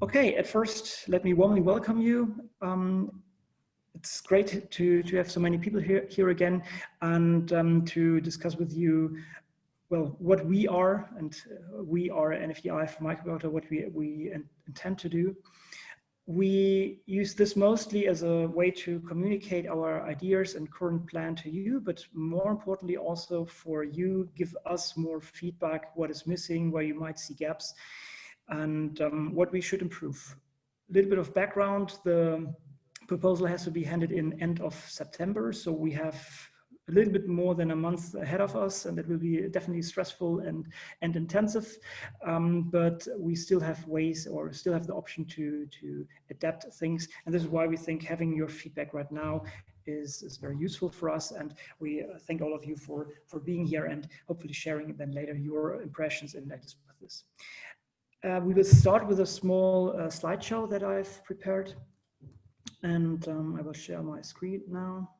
Okay, at first, let me warmly welcome you. Um, it's great to, to have so many people here, here again and um, to discuss with you, well, what we are, and uh, we are an NFDI for Microbiota, what we, we intend to do. We use this mostly as a way to communicate our ideas and current plan to you, but more importantly also for you, give us more feedback, what is missing, where you might see gaps, and um, what we should improve. A little bit of background, the proposal has to be handed in end of September, so we have a little bit more than a month ahead of us and that will be definitely stressful and and intensive um, but we still have ways or still have the option to to adapt things and this is why we think having your feedback right now is, is very useful for us and we thank all of you for for being here and hopefully sharing then later your impressions and latest with this uh, we will start with a small uh, slideshow that I've prepared. And um, I will share my screen now.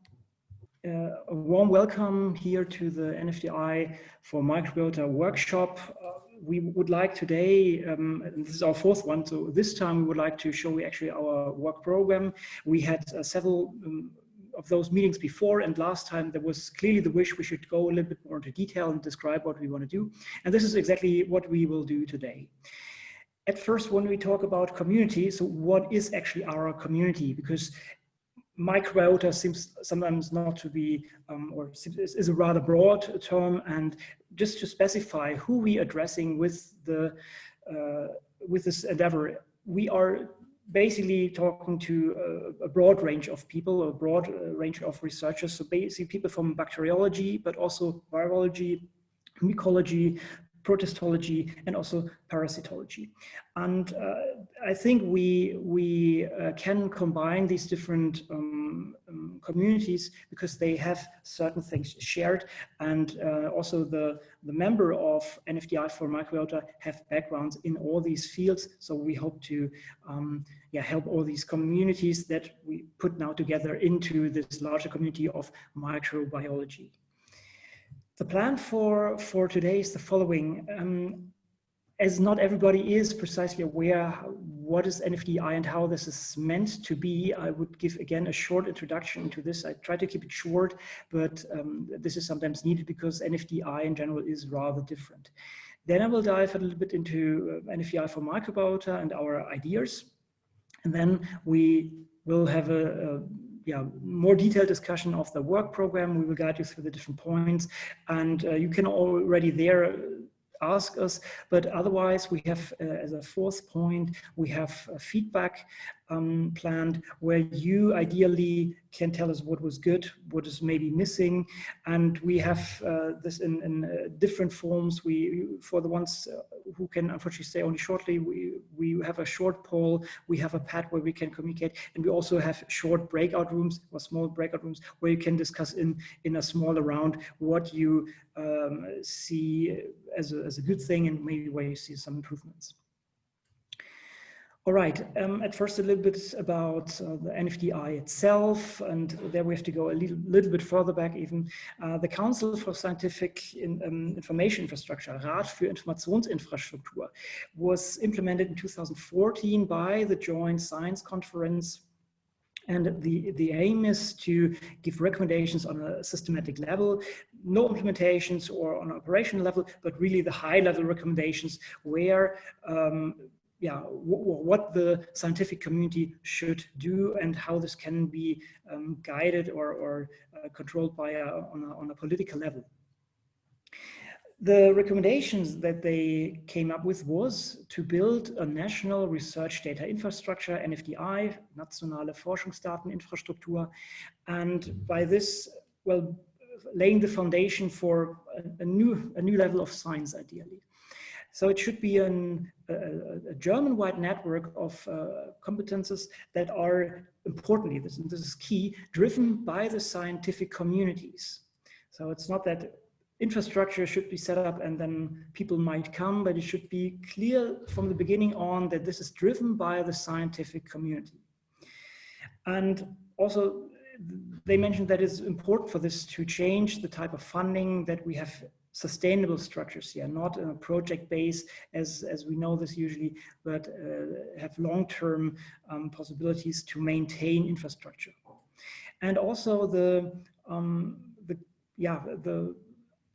Uh, a warm welcome here to the NFDI for Microbiota workshop. Uh, we would like today, um, this is our fourth one, so this time we would like to show you actually our work program. We had uh, several um, of those meetings before and last time there was clearly the wish we should go a little bit more into detail and describe what we want to do. And this is exactly what we will do today. At first, when we talk about community, so what is actually our community? Because microbiota seems sometimes not to be, um, or is a rather broad term. And just to specify who we are addressing with the uh, with this endeavor, we are basically talking to a, broad range of people, a broad uh, range of researchers. So basically people from bacteriology, but also virology, mycology, protistology, and also parasitology. And uh, I think we, we uh, can combine these different um, um, communities because they have certain things shared and uh, also the, the member of NFDI for microbiota have backgrounds in all these fields. So we hope to um, yeah, help all these communities that we put now together into this larger community of microbiology. The plan for, for today is the following. Um, as not everybody is precisely aware what is NFDI and how this is meant to be, I would give again a short introduction to this. I try to keep it short, but um, this is sometimes needed because NFDI in general is rather different. Then I will dive a little bit into uh, NFDI for microbiota and our ideas. And then we will have a, a yeah, more detailed discussion of the work program. We will guide you through the different points and uh, you can already there ask us. But otherwise, we have, uh, as a fourth point, we have feedback um, planned where you ideally can tell us what was good, what is maybe missing. And we have uh, this in, in uh, different forms. We, for the ones uh, who can unfortunately stay only shortly, we, we have a short poll, we have a pad where we can communicate, and we also have short breakout rooms or small breakout rooms where you can discuss in, in a smaller round what you um, see as a, as a good thing and maybe where you see some improvements. All right, um, at first a little bit about uh, the NFDI itself, and there we have to go a little, little bit further back even. Uh, the Council for Scientific in, um, Information Infrastructure, Rat für Informationsinfrastruktur, was implemented in 2014 by the Joint Science Conference and the, the aim is to give recommendations on a systematic level, no implementations or on an operational level, but really the high level recommendations where um, yeah, what the scientific community should do and how this can be um, guided or, or uh, controlled by a, on, a, on a political level. The recommendations that they came up with was to build a national research data infrastructure, NFDI, Nationale Forschungsdateninfrastruktur, and by this, well, laying the foundation for a, a new, a new level of science, ideally. So it should be an, a, a German-wide network of uh, competences that are importantly, this, this is key, driven by the scientific communities. So it's not that infrastructure should be set up and then people might come, but it should be clear from the beginning on that this is driven by the scientific community. And also they mentioned that it's important for this to change the type of funding that we have sustainable structures here, not in a project base as, as we know this usually, but uh, have long-term um, possibilities to maintain infrastructure. And also the, um, the yeah, the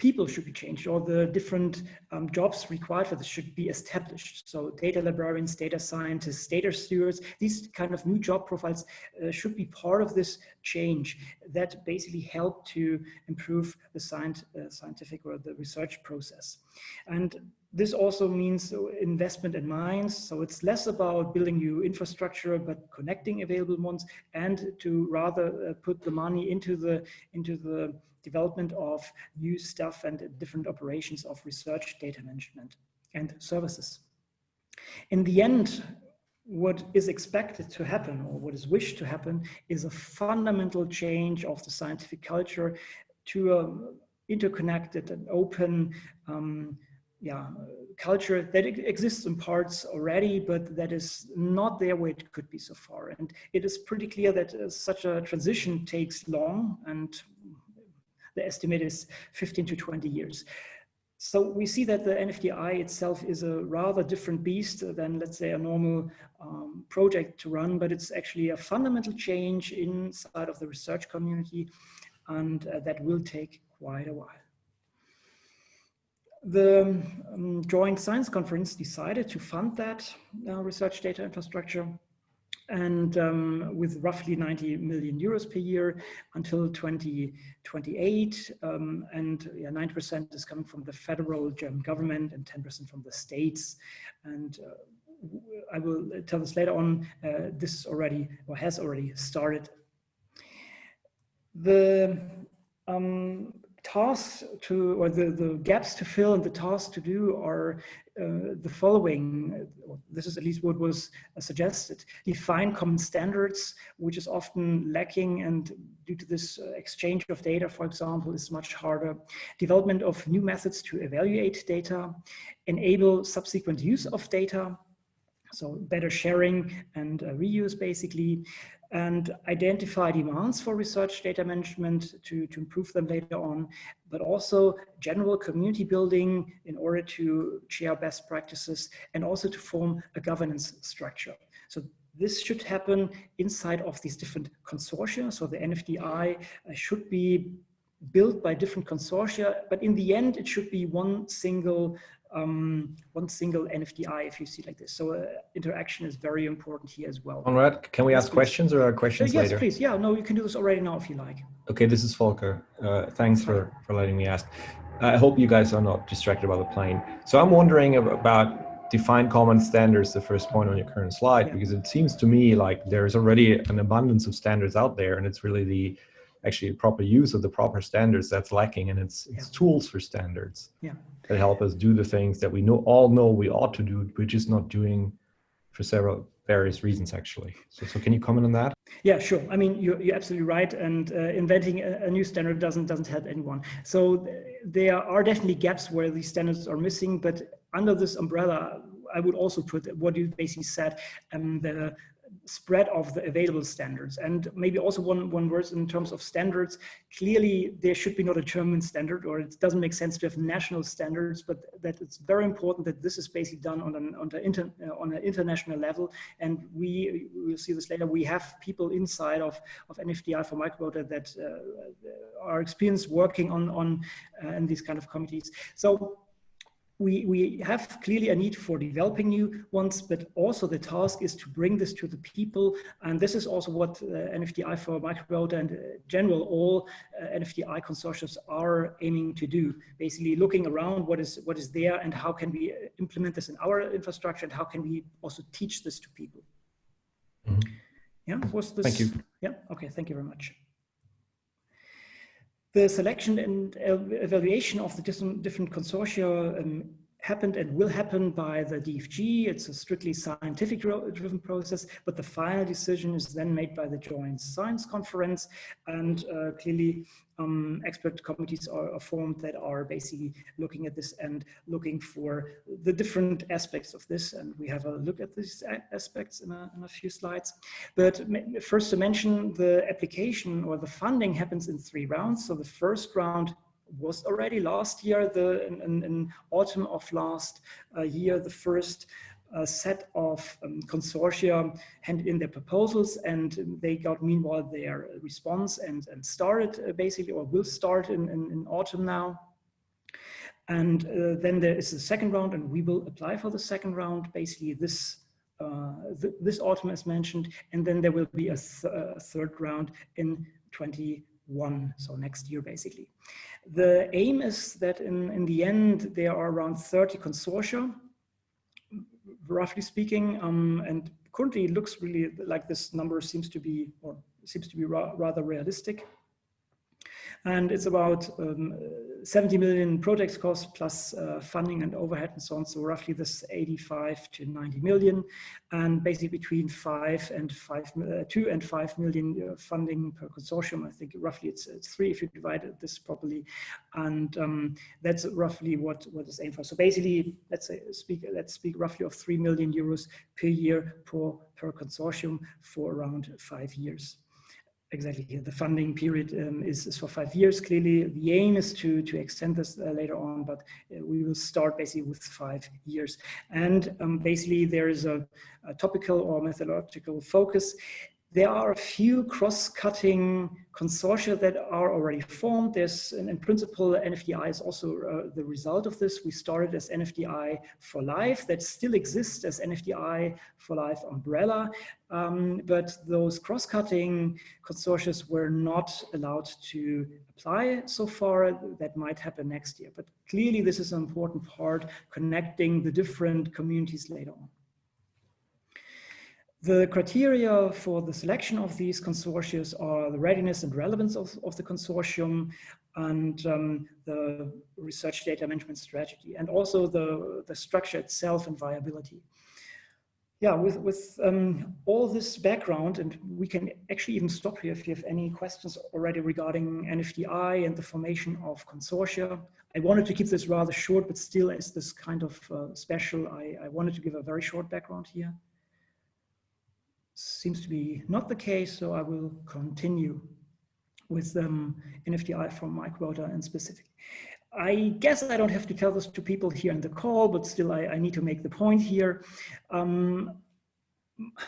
people should be changed or the different um, jobs required for this should be established. So data librarians, data scientists, data stewards, these kind of new job profiles uh, should be part of this change that basically help to improve the science, uh, scientific or the research process. And this also means investment in mines. So it's less about building new infrastructure, but connecting available ones and to rather uh, put the money into the, into the development of new stuff and different operations of research, data management and services. In the end, what is expected to happen or what is wished to happen is a fundamental change of the scientific culture to a interconnected and open um, yeah, culture that exists in parts already, but that is not there where it could be so far. And it is pretty clear that uh, such a transition takes long and the estimate is 15 to 20 years. So we see that the NFDI itself is a rather different beast than, let's say, a normal um, project to run, but it's actually a fundamental change inside of the research community, and uh, that will take quite a while. The um, Joint Science Conference decided to fund that uh, research data infrastructure and um, with roughly 90 million euros per year until 2028. Um, and 90% is coming from the federal German government and 10% from the states. And uh, I will tell this later on, uh, this is already or has already started. The um, tasks to, or the, the gaps to fill and the tasks to do are uh, the following. This is at least what was uh, suggested. Define common standards, which is often lacking and due to this uh, exchange of data, for example, is much harder. Development of new methods to evaluate data, enable subsequent use of data, so better sharing and uh, reuse basically, and identify demands for research data management to, to improve them later on, but also general community building in order to share best practices and also to form a governance structure. So this should happen inside of these different consortia. So the NFDI uh, should be built by different consortia, but in the end, it should be one single um, one single NFDI if you see like this. So uh, interaction is very important here as well. Conrad, can we ask yes, questions or are questions uh, yes, later? Yes, please. Yeah, no, you can do this already now if you like. Okay, this is Volker. Uh, thanks for, for letting me ask. I hope you guys are not distracted by the plane. So I'm wondering about define common standards, the first point on your current slide, yeah. because it seems to me like there's already an abundance of standards out there and it's really the actually proper use of the proper standards that's lacking and it's, it's yeah. tools for standards. Yeah that help us do the things that we know all know we ought to do, we're just not doing for several various reasons actually. So, so can you comment on that? Yeah, sure. I mean, you're, you're absolutely right. And uh, inventing a, a, new standard doesn't doesn't help anyone. So there are definitely gaps where these standards are missing, but under this umbrella, I would also put what you basically said, um, the spread of the available standards. And maybe also one, one word in terms of standards, clearly there should be not a German standard or it doesn't make sense to have national standards, but that it's very important that this is basically done on an, on, the inter, uh, on an international level. And we, we'll see this later, we have people inside of, of NFDI for microbiota that uh, are experienced working on, on uh, in these kind of committees. So we, we have clearly a need for developing new ones, but also the task is to bring this to the people. And this is also what uh, NFDI for microbiota and uh, general all uh, NFDI consortia are aiming to do. Basically looking around what is, what is there and how can we uh, implement this in our infrastructure and how can we also teach this to people. Mm -hmm. Yeah, was this? Thank you. Yeah, okay, thank you very much the selection and evaluation of the different consortia um, happened and will happen by the DFG. It's a strictly scientific driven process, but the final decision is then made by the Joint Science Conference. And uh, clearly um, expert committees are, are, formed that are basically looking at this and looking for the different aspects of this. And we have a look at these aspects in a, in a few slides. But first to mention the application or the funding happens in three rounds. So the first round was already last year, the in, in, autumn of last uh, year, the first uh, set of um, consortia handed in their proposals and they got meanwhile their response and, and started uh, basically or will start in, in, in autumn now. And uh, then there is the second round and we will apply for the second round, basically this uh, th this autumn as mentioned, and then there will be a, th a third round in 21, so next year basically. The aim is that in, in the end, there are around 30 consortia, roughly speaking, um, and currently it looks really like this number seems to be, or seems to be ra rather realistic and it's about um, 70 million project costs plus uh, funding and overhead and so on. So roughly this 85 to 90 million, and basically between five and five, uh, two and five million uh, funding per consortium. I think roughly it's, it's three if you divide this properly, and um, that's roughly what what is aimed for. So basically, let's say speak let's speak roughly of three million euros per year per per consortium for around five years exactly here. The funding period um, is, is, for five years. Clearly, the aim is to, to extend this uh, later on, but uh, we will start basically with five years. And um, basically, there is a, a, topical or methodological focus there are a few cross-cutting consortia that are already formed. There's, in, in principle, NFDI is also uh, the result of this. We started as NFDI for Life that still exists as NFDI for Life umbrella, um, but those cross-cutting consortia were not allowed to apply so far. That might happen next year, but clearly this is an important part connecting the different communities later on. The criteria for the selection of these consortia are the readiness and relevance of, of the consortium and um, the research data management strategy and also the, the structure itself and viability. Yeah, with, with um, all this background, and we can actually even stop here if you have any questions already regarding NFDI and the formation of consortia. I wanted to keep this rather short, but still as this kind of uh, special, I, I wanted to give a very short background here seems to be not the case, so I will continue with um, NFDI from microbiota and specific. I guess I don't have to tell this to people here in the call, but still I, I need to make the point here. Um,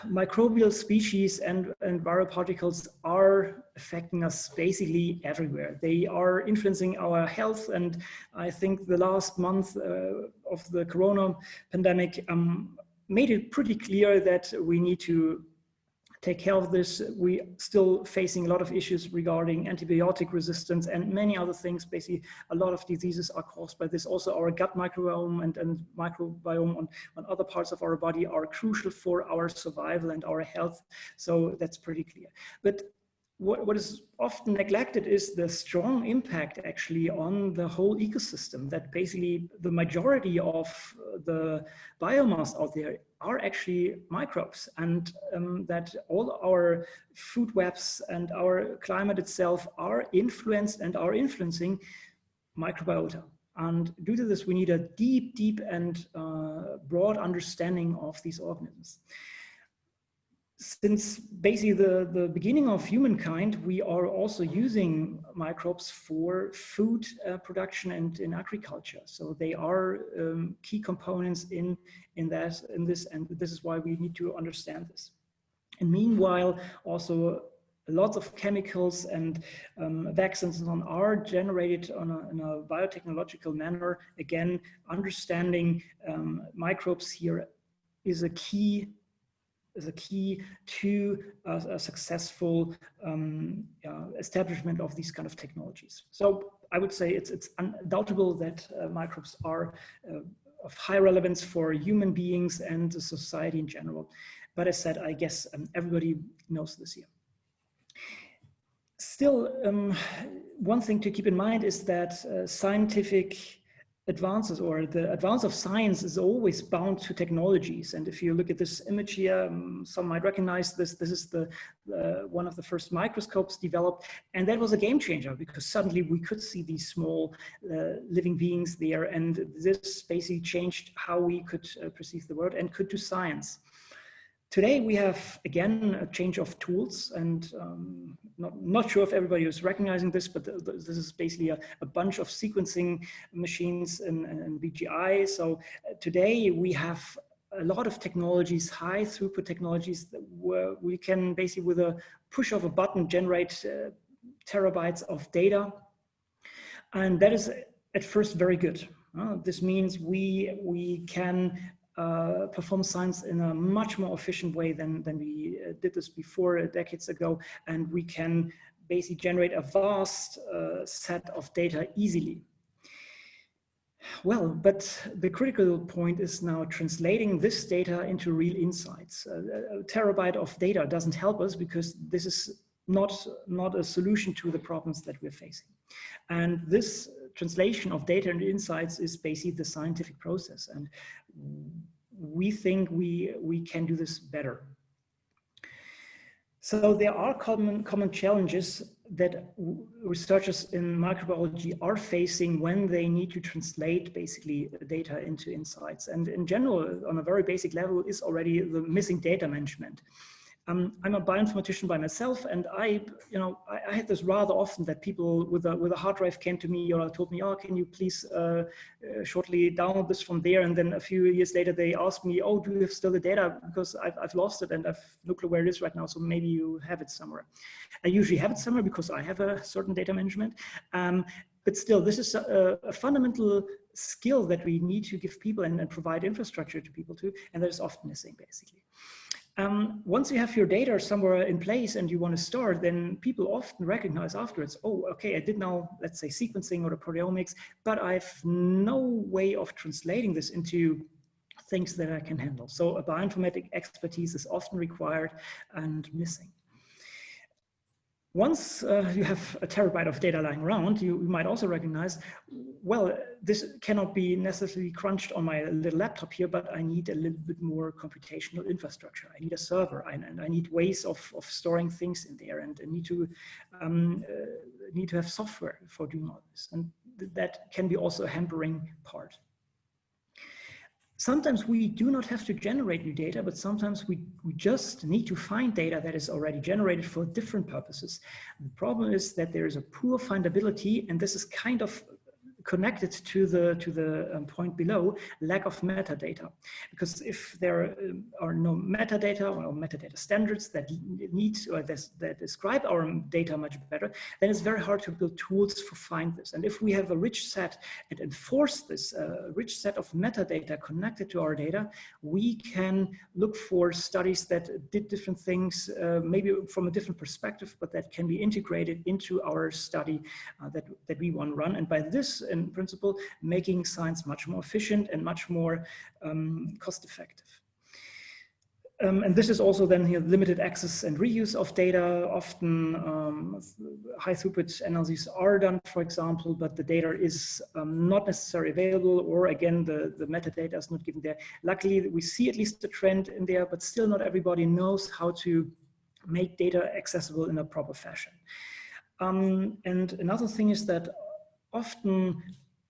microbial species and, and viral particles are affecting us basically everywhere. They are influencing our health and I think the last month uh, of the corona pandemic um, made it pretty clear that we need to take care of this. We still facing a lot of issues regarding antibiotic resistance and many other things. Basically, a lot of diseases are caused by this. Also, our gut microbiome and, and microbiome on, on other parts of our body are crucial for our survival and our health. So that's pretty clear. But what, what is often neglected is the strong impact actually on the whole ecosystem that basically the majority of the biomass out there are actually microbes and um, that all our food webs and our climate itself are influenced and are influencing microbiota. And due to this, we need a deep, deep and uh, broad understanding of these organisms since basically the, the beginning of humankind, we are also using microbes for food uh, production and in agriculture. So they are um, key components in, in, that, in this, and this is why we need to understand this. And meanwhile, also lots of chemicals and um, vaccines and on are generated on a, in a biotechnological manner. Again, understanding um, microbes here is a key is a key to a, successful um, uh, establishment of these kind of technologies. So I would say it's, it's undoubtable that uh, microbes are uh, of high relevance for human beings and society in general. But as said, I guess um, everybody knows this here. Still, um, one thing to keep in mind is that uh, scientific advances or the advance of science is always bound to technologies. And if you look at this image here, um, some might recognize this. This is the uh, one of the first microscopes developed. And that was a game changer because suddenly we could see these small uh, living beings there. And this basically changed how we could uh, perceive the world and could do science Today we have, again, a change of tools and um, not, not sure if everybody is recognizing this, but this is basically a, a bunch of sequencing machines in, in BGI. So uh, today we have a lot of technologies, high throughput technologies where we can basically with a push of a button generate uh, terabytes of data. And that is at first very good. Uh, this means we, we can uh, perform science in a much more efficient way than, than we uh, did this before uh, decades ago. And we can basically generate a vast uh, set of data easily. Well, but the critical point is now translating this data into real insights. a terabyte of data doesn't help us because this is not, not a solution to the problems that we're facing. And this translation of data and insights is basically the scientific process. And we think we, we can do this better. So there are common, common challenges that researchers in microbiology are facing when they need to translate basically data into insights. And in general, on a very basic level is already the missing data management. Um, I'm a bioinformatician by myself, and I, you know, I, I, had this rather often that people with a with a hard drive came to me or told me, "Oh, can you please uh, uh, shortly download this from there?" And then a few years later, they asked me, "Oh, do you have still the data? Because I've I've lost it and I've no clue where it is right now. So maybe you have it somewhere." I usually have it somewhere because I have a certain data management. Um, but still, this is a, a, fundamental skill that we need to give people and, and provide infrastructure to people to, and that is often missing, basically. Um, once you have your data somewhere in place and you want to start, then people often recognize afterwards, oh, okay, I did now, let's say sequencing or proteomics, but I have no way of translating this into things that I can handle. So a bioinformatic expertise is often required and missing. Once uh, you have a terabyte of data lying around, you, you, might also recognize, well, this cannot be necessarily crunched on my little laptop here, but I need a little bit more computational infrastructure. I need a server and I need ways of, of storing things in there and I need to, um, uh, need to have software for doing all this. And th that can be also a hampering part. Sometimes we do not have to generate new data, but sometimes we, we just need to find data that is already generated for different purposes. The problem is that there is a poor findability, and this is kind of connected to the to the um, point below lack of metadata. Because if there are no metadata or metadata standards that need or that describe our data much better then it's very hard to build tools for find this. And if we have a rich set and enforce this uh, rich set of metadata connected to our data we can look for studies that did different things uh, maybe from a different perspective but that can be integrated into our study uh, that that we want to run. And by this in principle, making science much more efficient and much more um, cost effective. Um, and this is also then here limited access and reuse of data. Often um, high throughput analyses are done, for example, but the data is um, not necessarily available, or again, the, the metadata is not given there. Luckily, we see at least a trend in there, but still not everybody knows how to make data accessible in a proper fashion. Um, and another thing is that often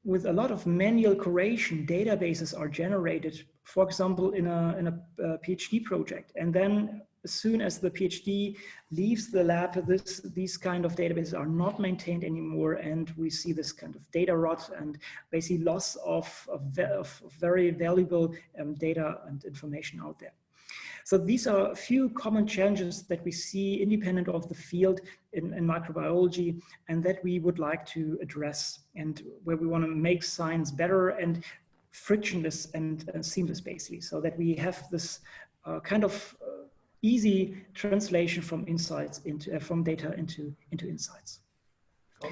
with a lot of manual curation, databases are generated, for example, in a, in a, a PhD project. And then as soon as the PhD leaves the lab, this, these kind of databases are not maintained anymore. And we see this kind of data rot and basically loss of, of, of very valuable um, data and information out there. So these are a few common challenges that we see independent of the field in, in microbiology and that we would like to address and where we want to make science better and frictionless and, and seamless basically so that we have this uh, kind of uh, easy translation from insights into uh, from data into into insights.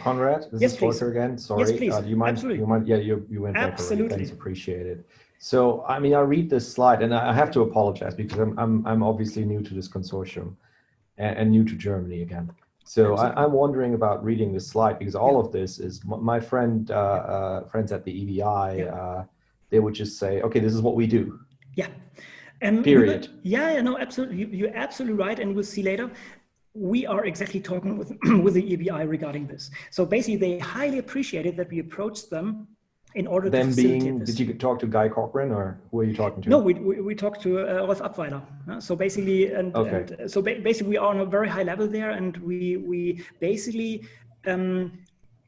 Conrad, this yes, is Volker again. Sorry, yes, please. Uh, you mind? Absolutely. You mind? Yeah, you you went Absolutely. Thanks, appreciate it. So, I mean, I read this slide and I have to apologize because I'm, I'm, I'm obviously new to this consortium and, and new to Germany again. So I, am wondering about reading this slide because all yeah. of this is my friend, uh, uh, friends at the EBI, yeah. uh, they would just say, okay, this is what we do. Yeah. And Period. yeah, yeah, no, absolutely. You, you're absolutely right. And we'll see later we are exactly talking with, with the EBI regarding this. So basically they highly appreciated that we approached them in order them to being this. did you talk to Guy Cochrane or who are you talking to no we, we, we talked to uh, Rolf Apweiler uh, so basically and, okay. and so ba basically we are on a very high level there and we we basically um,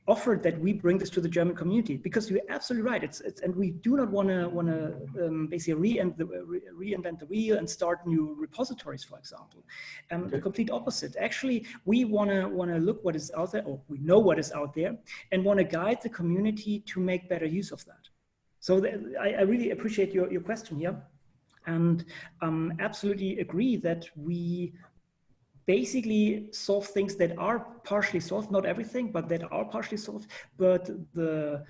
offered that we bring this to the German community because you're absolutely right. It's, it's and we do not want to want to um, basically reinvent the, re reinvent the wheel and start new repositories, for example. Um, okay. The complete opposite. Actually, we want to want to look what is out there, or we know what is out there, and want to guide the community to make better use of that. So I, I, really appreciate your your question here, and um, absolutely agree that we basically solve things that are partially solved, not everything, but that are partially solved. But the,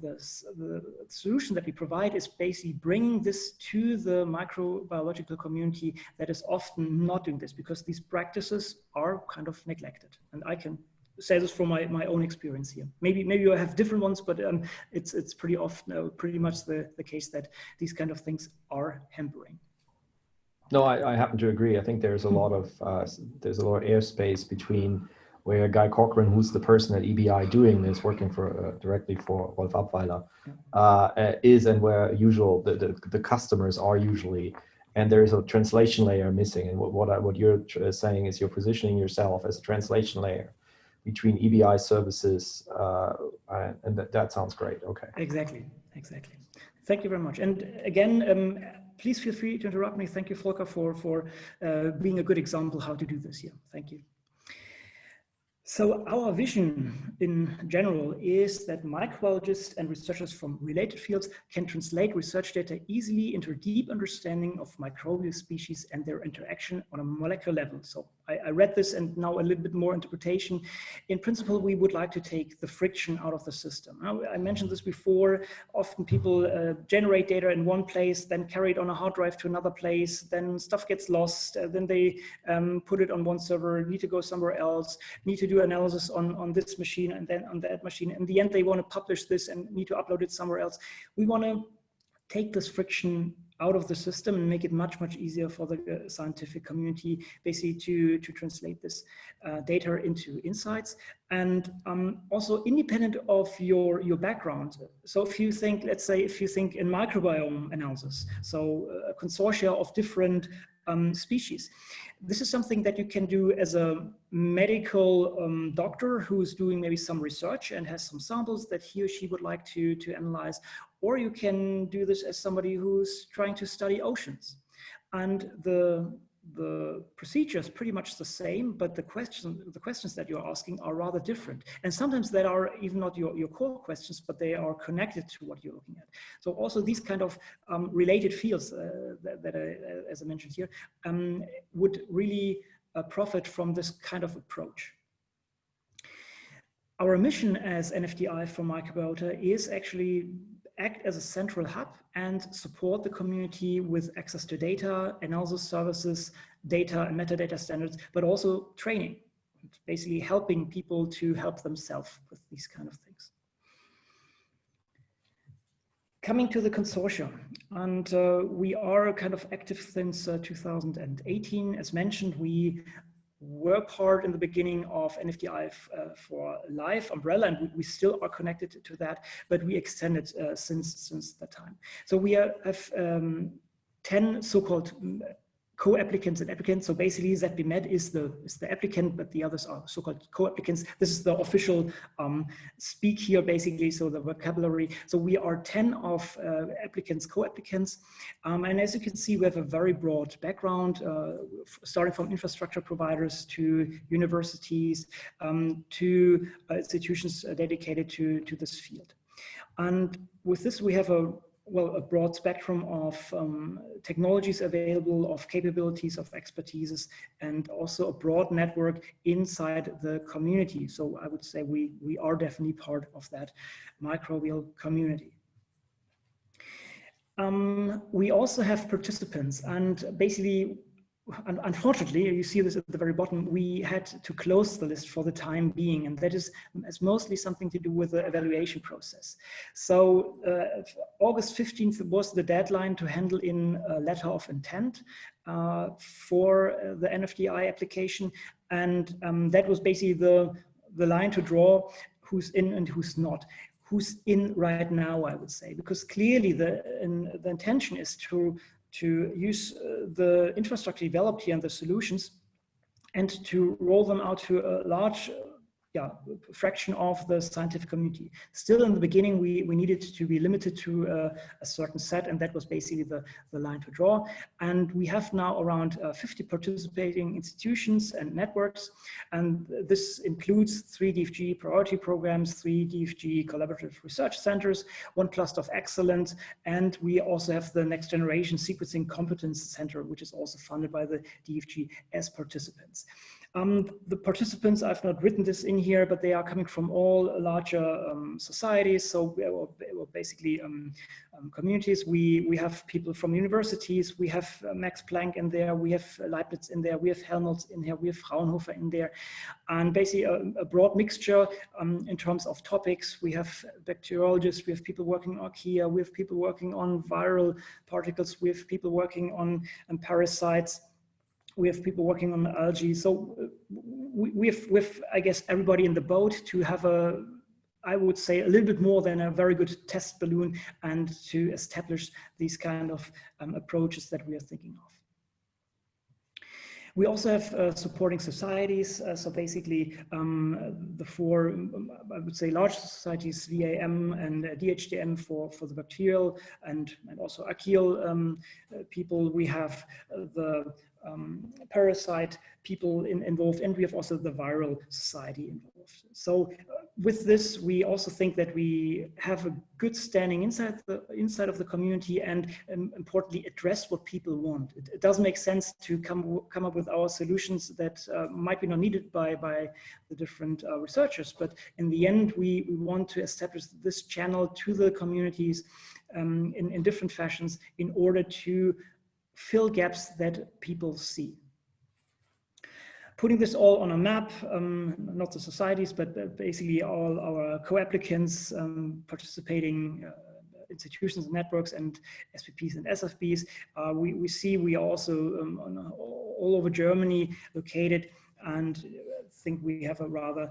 the, the, solution that we provide is basically bringing this to the microbiological community that is often not doing this because these practices are kind of neglected. And I can say this from my, my own experience here. Maybe maybe you have different ones, but um, it's it's pretty often uh, pretty much the, the case that these kind of things are hampering. No, I, I, happen to agree. I think there's a lot of uh, there's a lot of airspace between where Guy Cochrane, who's the person at EBI doing this, working for uh, directly for Rolf Apweiler, uh, uh, is and where usual the, the, the customers are usually, and there is a translation layer missing. And what what, I, what you're saying is you're positioning yourself as a translation layer between EBI services, uh, and that, that sounds great. Okay. Exactly. Exactly. Thank you very much. And again. Um, please feel free to interrupt me. Thank you, Volker, for, for uh, being a good example how to do this here. Thank you. So our vision in general is that microbiologists and researchers from related fields can translate research data easily into a deep understanding of microbial species and their interaction on a molecular level. So I, I, read this and now a little bit more interpretation. In principle, we would like to take the friction out of the system. I mentioned this before. Often people uh, generate data in one place, then carry it on a hard drive to another place, then stuff gets lost, uh, then they um, put it on one server, need to go somewhere else, need to do analysis on, on this machine and then on that machine. In the end, they want to publish this and need to upload it somewhere else. We want to take this friction out of the system and make it much, much easier for the uh, scientific community basically to, to translate this uh, data into insights. And um, also independent of your, your background. So if you think, let's say, if you think in microbiome analysis, so uh, a consortia of different um, species. This is something that you can do as a medical um, doctor who's doing maybe some research and has some samples that he or she would like to, to analyze, or you can do this as somebody who's trying to study oceans. And the, the procedure is pretty much the same, but the question, the questions that you're asking are rather different. And sometimes that are even not your, your core questions, but they are connected to what you're looking at. So also these kind of um, related fields uh, that, that I, as I mentioned here, um, would really uh, profit from this kind of approach. Our mission as NFDI for Microbiota is actually act as a central hub and support the community with access to data, analysis services, data and metadata standards, but also training, basically helping people to help themselves with these kind of things. Coming to the consortium, and uh, we are kind of active since uh, 2018. As mentioned, we were part in the beginning of NFDI uh, for Life umbrella, and we, we, still are connected to that, but we extended uh, since since that time. So we are, have um, 10 so-called co-applicants and applicants. So basically ZBMed is the, is the applicant, but the others are so-called co-applicants. This is the official um, speak here basically, so the vocabulary. So we are 10 of uh, applicants, co-applicants. Um, and as you can see, we have a very broad background, uh, starting from infrastructure providers to universities, um, to uh, institutions dedicated to, to this field. And with this, we have a well, a broad spectrum of um, technologies available, of capabilities, of expertises, and also a broad network inside the community. So I would say we, we are definitely part of that microbial community. Um, we also have participants and basically unfortunately, you see this at the very bottom, we had to close the list for the time being, and that is, is mostly something to do with the evaluation process. So uh, August 15th was the deadline to handle in a letter of intent uh, for uh, the NFDI application, and um, that was basically the, the line to draw who's in and who's not who's in right now, I would say, because clearly the, in, the intention is to, to use uh, the infrastructure developed here and the solutions and to roll them out to a large yeah, fraction of the scientific community. Still in the beginning, we, we needed to be limited to uh, a certain set, and that was basically the, the line to draw. And we have now around uh, 50 participating institutions and networks, and this includes three DFG priority programs, three DFG collaborative research centers, one cluster of excellence, and we also have the next generation sequencing competence center, which is also funded by the DFG as participants. Um, the participants, I've not written this in here, but they are coming from all larger um, societies. So we are, basically um, um, communities. We, we have people from universities. We have uh, Max Planck in there. We have Leibniz in there. We have Helmholtz in here. We have Fraunhofer in there. And basically a, a broad mixture um, in terms of topics. We have bacteriologists. We have people working on archaea. We have people working on viral particles. We have people working on um, parasites we have people working on algae. So uh, we, we, have, we have, I guess, everybody in the boat to have a, I would say, a little bit more than a very good test balloon and to establish these kind of um, approaches that we are thinking of. We also have uh, supporting societies. Uh, so basically um, the four, um, I would say large societies, VAAM and uh, DGHM for, for the bacterial and, and also archaeal um, uh, people. We have uh, the um, parasite people in, involved, and we have also the viral society involved. So uh, with this, we also think that we have a good standing inside the inside of the community, and um, importantly, address what people want. It, it, does make sense to come come up with our solutions that uh, might be not needed by by the different uh, researchers, but in the end, we, we want to establish this channel to the communities um, in, in different fashions in order to fill gaps that people see. Putting this all on a map, um, not the societies, but basically all our co-applicants um, participating uh, institutions and networks and SPPs and SFBs, uh, we, we see we are also um, on, all over Germany located and think we have a rather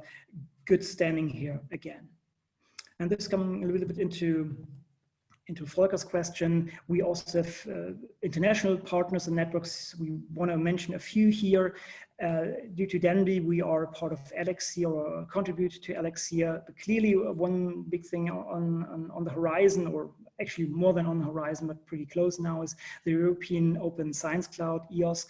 good standing here again. And this coming a little bit into into Volker's question, we also have uh, international partners and networks. We want to mention a few here. Uh, due to de.NBI, we are part of Elixir or contribute to Elixir. But clearly, uh, one big thing on, on, on, the horizon, or actually more than on the horizon, but pretty close now, is the European Open Science Cloud, EOSC.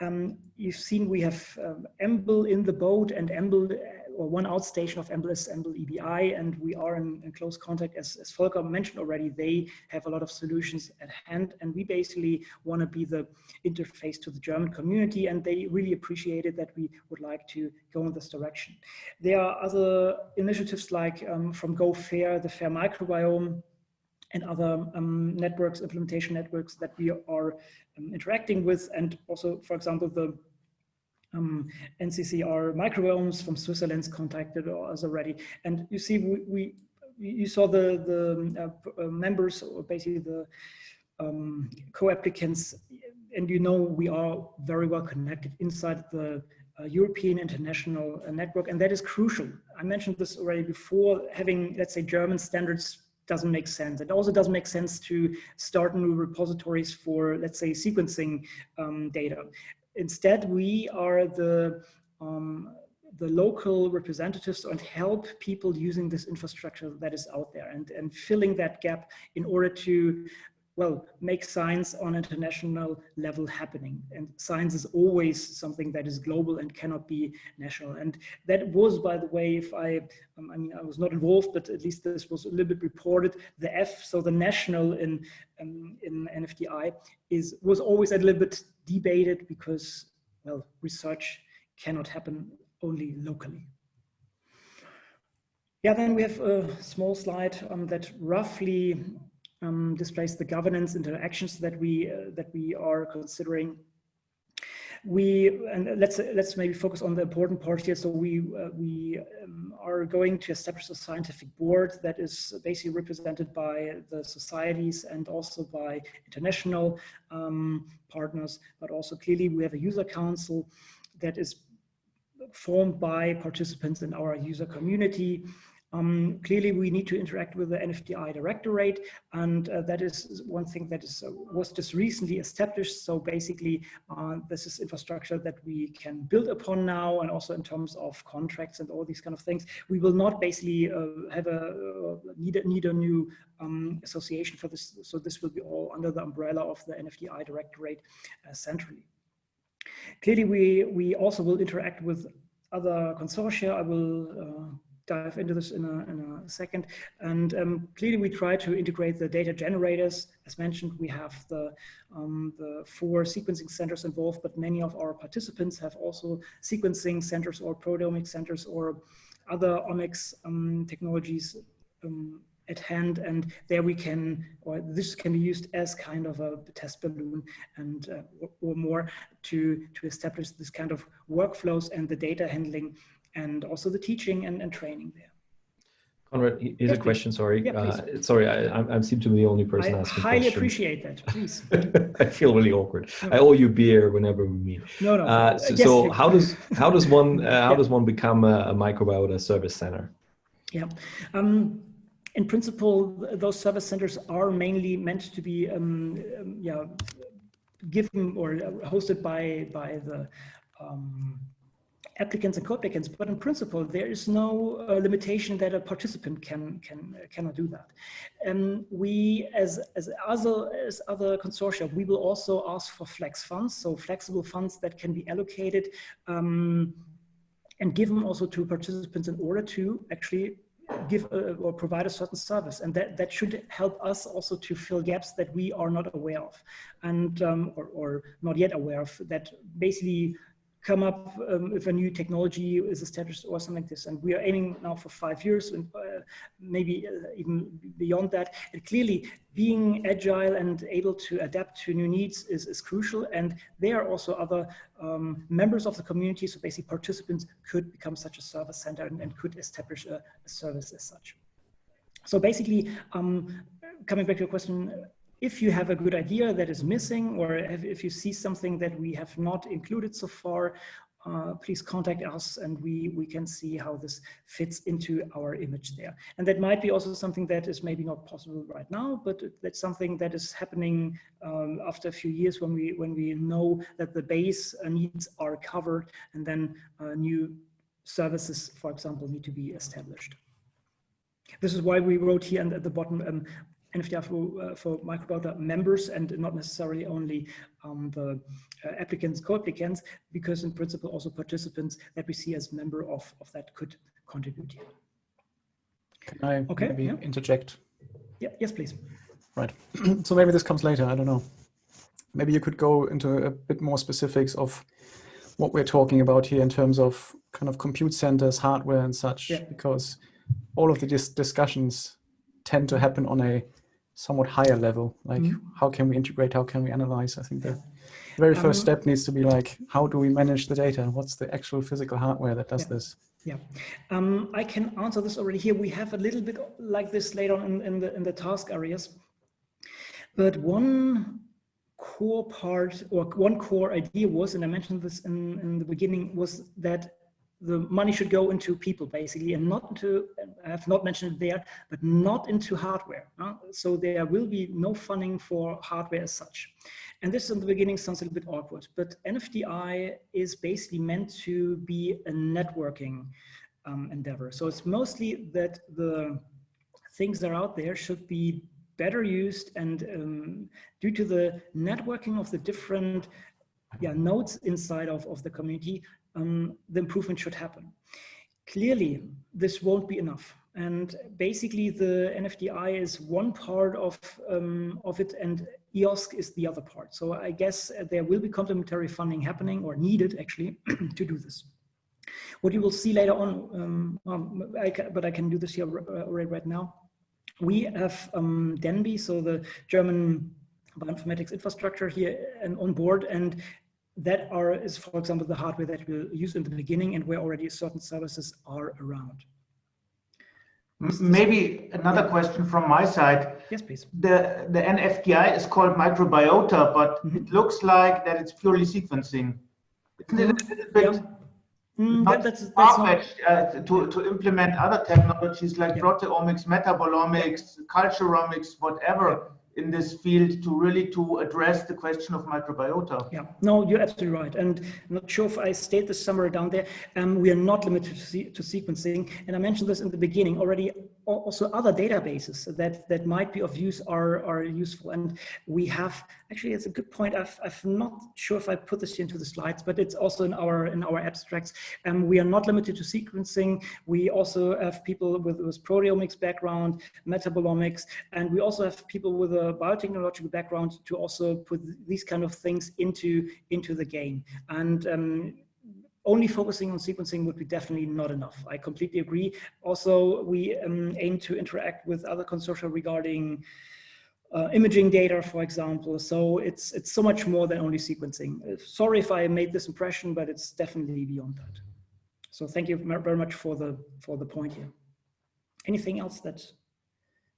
Um, you've seen we have um, EMBL in the boat and EMBL or one outstation of EMBL is EMBL EBI, and we are in, in, close contact, as, as Volker mentioned already, they have a lot of solutions at hand, and we basically want to be the interface to the German community, and they really appreciated that we would like to go in this direction. There are other initiatives like um, from Go Fair, the Fair Microbiome, and other um, networks, implementation networks that we are um, interacting with. And also, for example, the um, NCCR microbiomes from Switzerland's contacted us already. And you see, we, we you saw the, the uh, uh, members, or basically the um, co-applicants, and you know we are very well connected inside the uh, European international uh, network, and that is crucial. I mentioned this already before, having, let's say, German standards doesn't make sense. It also doesn't make sense to start new repositories for, let's say, sequencing um, data. Instead, we are the um, the local representatives and help people using this infrastructure that is out there and, and filling that gap in order to well, make science on international level happening. And science is always something that is global and cannot be national. And that was, by the way, if I, um, I mean, I was not involved, but at least this was a little bit reported, the F, so the national in, um, in NFDI is, was always a little bit debated because, well, research cannot happen only locally. Yeah, then we have a small slide um, that roughly um, displays the governance interactions that we uh, that we are considering. We and let's let's maybe focus on the important part here. So we uh, we um, are going to establish a scientific board that is basically represented by the societies and also by international um, partners, but also clearly we have a user council that is formed by participants in our user community Um, clearly, we need to interact with the NFDI directorate, and uh, that is one thing that is uh, was just recently established. So basically, uh, this is infrastructure that we can build upon now, and also in terms of contracts and all these kind of things. We will not basically uh, have a uh, need a, need a new um, association for this. So this will be all under the umbrella of the NFDI directorate uh, centrally. Clearly, we we also will interact with other consortia. I will dive into this in a, in a second. And um, clearly we try to integrate the data generators. As mentioned, we have the, um, the four sequencing centers involved, but many of our participants have also sequencing centers or proteomic centers or other omics um, technologies um, at hand and there we can or this can be used as kind of a test balloon and uh, or more to to establish this kind of workflows and the data handling and also the teaching and, and training there. Conrad, here's a question. Sorry, yeah, uh, sorry, I, I, seem to be the only person I asking. I highly appreciate that. Please. I feel really awkward. No. I owe you beer whenever we meet. No, no. Uh, so, yes, so how does how does one uh, how yeah. does one become a, a microbiota service center? Yeah. Um, in principle, those service centers are mainly meant to be, um, um, yeah, given or hosted by by the um, applicants and co-applicants, but in principle, there is no uh, limitation that a participant can can uh, cannot do that. And we, as as other as other consortia, we will also ask for flex funds, so flexible funds that can be allocated um, and given also to participants in order to actually give a, or provide a certain service and that that should help us also to fill gaps that we are not aware of and um, or, or not yet aware of that basically come up um, if a new technology is established or something like this. And we are aiming now for five years and uh, maybe uh, even beyond that. And clearly being agile and able to adapt to new needs is, is crucial. And there are also other um, members of the community, so basically participants could become such a service center and, and could establish a, a, service as such. So basically, um, coming back to your question, if you have a good idea that is missing or if you see something that we have not included so far, uh, please contact us and we, we can see how this fits into our image there. And that might be also something that is maybe not possible right now, but that's something that is happening um, after a few years when we, when we know that the base needs are covered and then uh, new services, for example, need to be established. This is why we wrote here and at the bottom, um, NFDI for, uh, for microbiota members and not necessarily only um, the uh, applicants, co-applicants, because in principle also participants that we see as member of, of that could contribute here. Can I okay, maybe yeah. interject? Yeah, yes, please. Right. so maybe this comes later, I don't know. Maybe you could go into a bit more specifics of what we're talking about here in terms of kind of compute centers, hardware and such, yeah. because all of the dis discussions tend to happen on a somewhat higher level. Like mm -hmm. how can we integrate how can we analyze? I think the very first um, step needs to be like how do we manage the data? And what's the actual physical hardware that does yeah. this? Yeah. Um, i can answer this already here. We have a little bit like this later on in, in the in the task areas. But one core part or one core idea was and i mentioned this in, in the beginning was that the money should go into people basically and not into i have not mentioned it there but not into hardware uh, so there will be no funding for hardware as such. And this in the beginning sounds a little bit awkward but nfdi is basically meant to be a networking um, endeavor. So it's mostly that the things that are out there should be better used and um, due to the networking of the different yeah, nodes inside of, of the community, um, the improvement should happen. Clearly, this won't be enough. And basically the NFDI is one part of, um, of it and EOSC is the other part. So I guess there will be complementary funding happening or needed actually to do this. What you will see later on, um, um, I can, but I can do this here already right now. We have um, de.NBI, so the German bioinformatics infrastructure here and on board and that are is for example the hardware that we'll use in the beginning and where already certain services are around. Maybe another question from my side. Yes please. The the nfdi is called microbiota but mm -hmm. it looks like that it's purely sequencing. Isn't it a little bit yeah. mm, not that, that's, that's not... uh, to, to implement other technologies like yeah. proteomics, metabolomics, culturomics, whatever in this field to really to address the question of microbiota. Yeah, no, you're absolutely right. And I'm not sure if I state this somewhere down there. Um, we are not limited to, to sequencing. And I mentioned this in the beginning already also other databases that, that might be of use are, are useful. And we have, actually, it's a good point. I've, I've not sure if I put this into the slides, but it's also in our, in our abstracts. And um, we are not limited to sequencing. We also have people with, with proteomics background, metabolomics, and we also have people with a biotechnological background to also put these kind of things into, into the game. And um, only focusing on sequencing would be definitely not enough. I completely agree. Also, we um, aim to interact with other consortia regarding uh, imaging data, for example. So it's it's so much more than only sequencing. Uh, sorry if I made this impression, but it's definitely beyond that. So thank you very much for the for the point here. Anything else that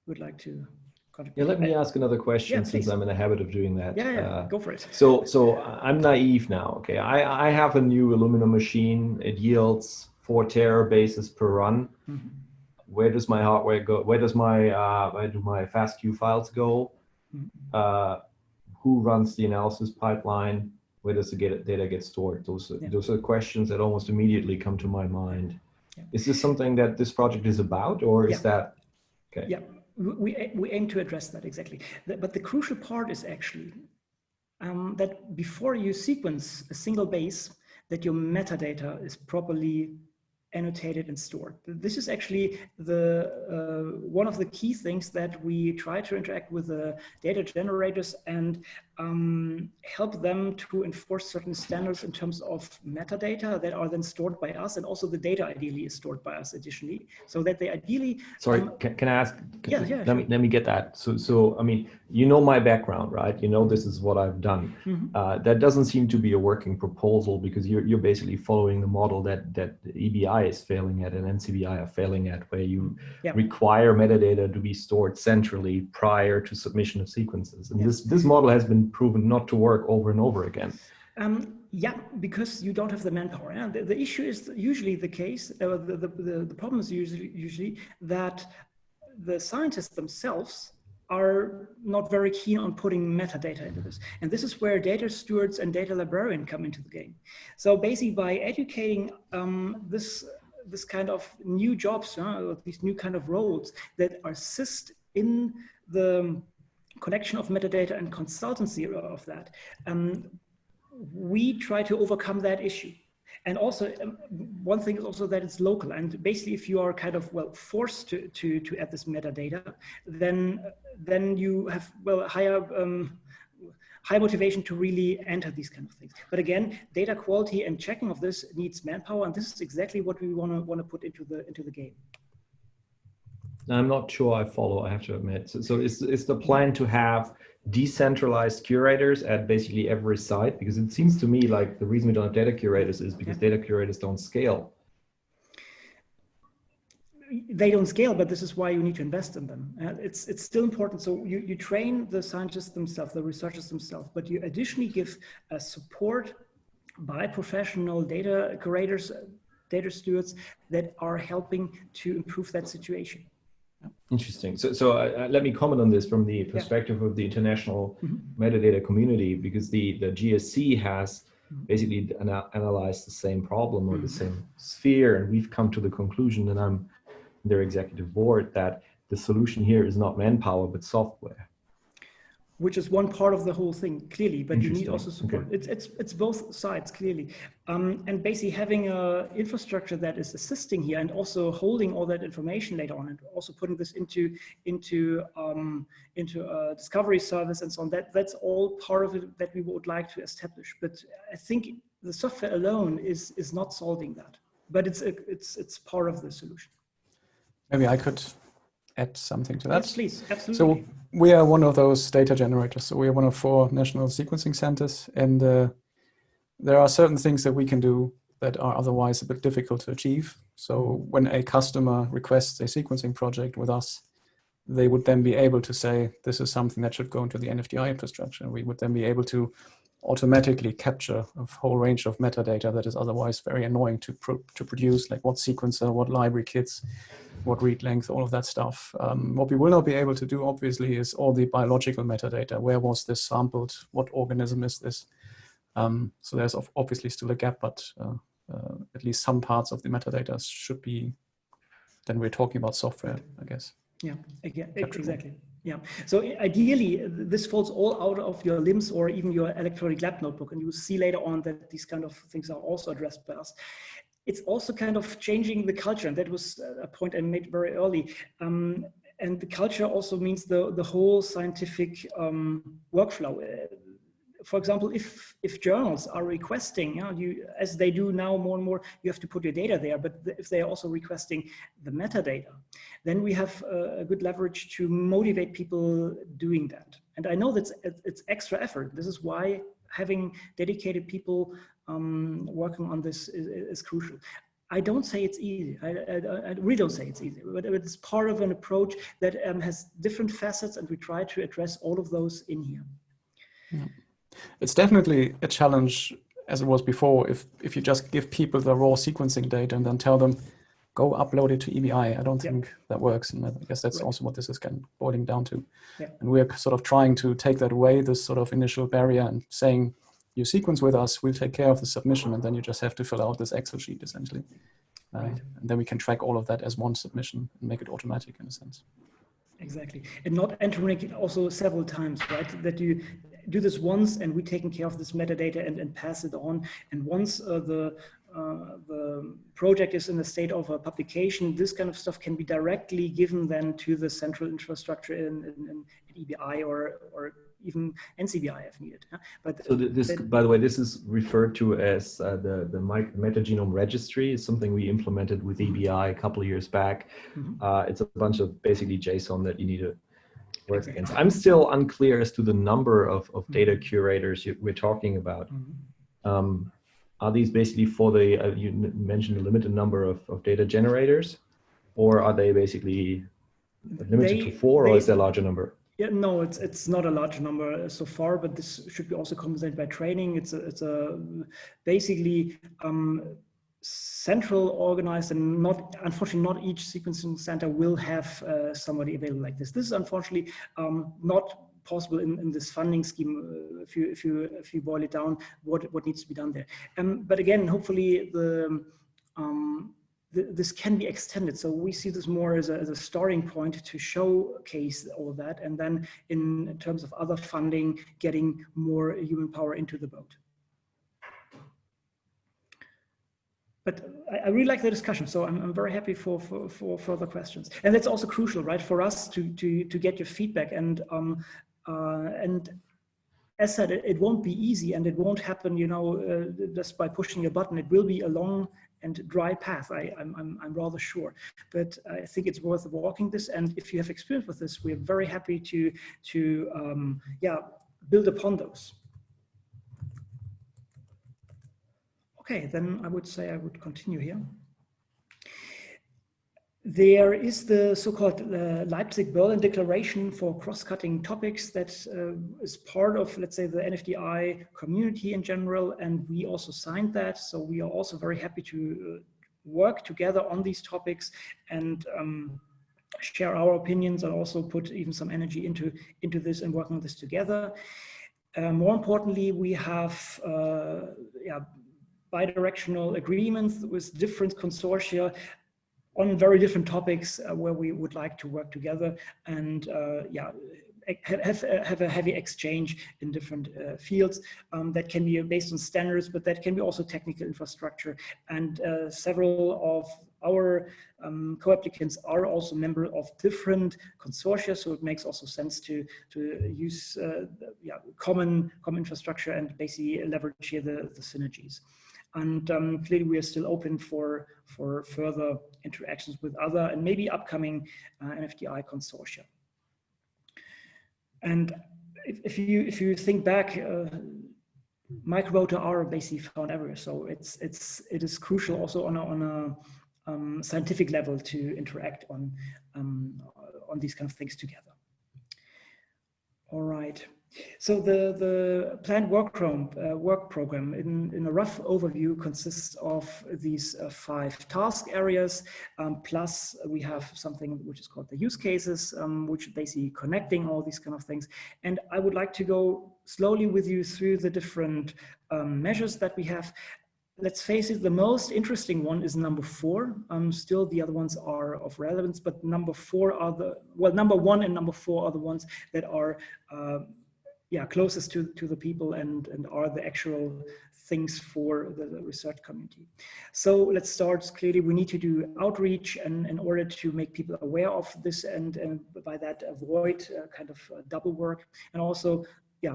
you would like to yeah, let me ask another question yeah, since I'm in the habit of doing that. Yeah, yeah, uh, go for it. So, so I'm naive now. Okay, I, I have a new Illumina machine. It yields four terabases per run. Mm -hmm. Where does my hardware go? Where does my uh, where do my FASTQ files go? Mm -hmm. uh, who runs the analysis pipeline? Where does the get, data get stored? Those are, yeah. those are questions that almost immediately come to my mind. Yeah. Is this something that this project is about, or is that okay? Yeah we, we aim to address that exactly. But the crucial part is actually um, that before you sequence a single base, that your metadata is properly annotated and stored. This is actually the uh, one of the key things that we try to interact with the data generators and um, help them to enforce certain standards in terms of metadata that are then stored by us and also the data ideally is stored by us additionally so that they ideally sorry um, can, can, i ask can, yeah, yeah, let sure. me let me get that so so i mean you know my background right you know this is what i've done mm -hmm. uh, that doesn't seem to be a working proposal because you're, you're basically following the model that that ebi is failing at and ncbi are failing at where you yeah. require metadata to be stored centrally prior to submission of sequences and this this model has been proven not to work over and over again? Um, yeah, because you don't have the manpower. The, the issue is usually the case, uh, the, the, the, the problem is usually, usually that the scientists themselves are not very keen on putting metadata into this. And this is where data stewards and data librarian come into the game. So basically by educating um, this, this kind of new jobs, uh, these new kind of roles that assist in the collection of metadata and consultancy of that, um, we try to overcome that issue. And also, um, one thing is also that it's local. And basically, if you are kind of, well, forced to, to, to add this metadata, then, then you have, well, higher, um, high motivation to really enter these kind of things. But again, data quality and checking of this needs manpower. And this is exactly what we want to want to put into the, into the game. I'm not sure I follow, I have to admit. So, so is, is the plan to have decentralized curators at basically every site? Because it seems to me like the reason we don't have data curators is because data curators don't scale. They don't scale, but this is why you need to invest in them. Uh, it's, it's still important. So you, you train the scientists themselves, the researchers themselves, but you additionally give uh, support by professional data curators, data stewards that are helping to improve that situation. Interesting. So, so uh, uh, let me comment on this from the perspective yeah. of the international mm -hmm. metadata community, because the, the GSC has mm-hmm. basically ana analyzed the same problem or mm -hmm. the mm-hmm. same sphere, and we've come to the conclusion, and I'm their executive board, that the solution here is not manpower, but software which is one part of the whole thing clearly but you need also support. Okay. it's it's it's both sides clearly. Um, and basically having a infrastructure that is assisting here and also holding all that information later on and also putting this into into um, into a discovery service and so on that that's all part of it that we would like to establish. But i think the software alone is is not solving that. But it's a, it's it's part of the solution. Maybe i could add something to that yes, please absolutely so we are one of those data generators. So we are one of four national sequencing centers, and uh, there are certain things that we can do that are otherwise a bit difficult to achieve. So when a customer requests a sequencing project with us, they would then be able to say, this is something that should go into the NFDI infrastructure. We would then be able to automatically capture a whole range of metadata that is otherwise very annoying to, pro to produce, like what sequencer, what library kits, what read length, all of that stuff. Um, what we will not be able to do, obviously, is all the biological metadata. Where was this sampled? What organism is this? Um, so there's obviously still a gap, but uh, uh, at least some parts of the metadata should be, then we're talking about software, I guess. Yeah, again, exactly. Yeah. So ideally, this falls all out of your LIMS or even your electronic lab notebook. And you will see later on that these kind of things are also addressed by us. It's also kind of changing the culture. And that was a point I made very early. Um, and the culture also means the, the whole scientific um, workflow for example, if if journals are requesting, you, know, you as they do now more and more, you have to put your data there. But if they are also requesting the metadata, then we have a, a good leverage to motivate people doing that. And I know that it's extra effort. This is why having dedicated people um, working on this is, is crucial. I don't say it's easy. I, I, I, really don't say it's easy, but it's part of an approach that um, has different facets and we try to address all of those in here. Yeah it's definitely a challenge as it was before if if you just give people the raw sequencing data and then tell them go upload it to EBI. I don't think that works. And I guess that's right. also what this is kind of boiling down to. Yeah. And we're sort of trying to take that away, this sort of initial barrier and saying, you sequence with us, we'll take care of the submission. And then you just have to fill out this Excel sheet essentially. Uh, right. And then we can track all of that as one submission and make it automatic in a sense. Exactly. And not entering it also several times, right? That you do this once and we're taking care of this metadata and, and pass it on. And once uh, the uh, the project is in the state of a publication, this kind of stuff can be directly given then to the central infrastructure in, in, in EBI or, or even NCBI needed. But so this, by the way, this is referred to as uh, the the metagenome registry. It's something we implemented with EBI a couple of years back. Mm -hmm. uh, it's a bunch of basically JSON that you need to work against. I'm still unclear as to the number of, of data mm-hmm. curators you, we're talking about. Mm-hmm. Um, are these basically for the, uh, you mentioned a limited number of, of data generators, or are they basically limited they, to four, they, or is there a larger number? Yeah, no, it's it's not a large number so far, but this should be also compensated by training. It's a, it's a basically um, central organized and not unfortunately not each sequencing center will have uh, somebody available like this this is unfortunately um, not possible in, in this funding scheme uh, if you if you if you boil it down what what needs to be done there um, but again hopefully the um, this can be extended. So we see this more as a, as a starting point to showcase all that. And then in, terms of other funding, getting more human power into the boat. but I, I, really like the discussion. So I'm, I'm very happy for, for, for further questions. And that's also crucial, right? For us to, to, to get your feedback and, um, uh, and as said, it, it, won't be easy and it won't happen, you know, uh, just by pushing a button. It will be a long and dry path. I, I'm, I'm, I'm rather sure, but I think it's worth walking this. And if you have experience with this, we're very happy to, to um, yeah, build upon those. Okay, then I would say I would continue here. There is the so-called uh, Leipzig-Berlin Declaration for cross-cutting topics that uh, is part of, let's say, the NFDI community in general, and we also signed that. So we are also very happy to uh, work together on these topics and um, share our opinions and also put even some energy into, into this and working on this together. Uh, more importantly, we have uh, yeah, bidirectional agreements with different consortia on very different topics uh, where we would like to work together and uh, yeah have, have a heavy exchange in different uh, fields um, that can be based on standards, but that can be also technical infrastructure. And uh, several of our um, co-applicants are also member of different consortia, so it makes also sense to to use uh, yeah, common common infrastructure and basically leverage here the, the synergies. And um, clearly we are still open for, for further interactions with other and maybe upcoming uh, NFDI consortia. And if, if, you, if you think back, uh, are basically found everywhere. So it's, it's, it is crucial also on a, on a um, scientific level to interact on, um, on these kind of things together. All right. So the, the planned work, uh, work program in, in a rough overview consists of these uh, five task areas, um, plus we have something which is called the use cases, um, which basically connecting all these kind of things. And I would like to go slowly with you through the different um, measures that we have. Let's face it, the most interesting one is number four. Um, still, the other ones are of relevance, but number four are the, well, number one and number four are the ones that are uh, yeah, closest to, to the people and, and are the actual things for the, the, research community. So let's start. Clearly, we need to do outreach and in order to make people aware of this and, and by that avoid uh, kind of uh, double work and also yeah,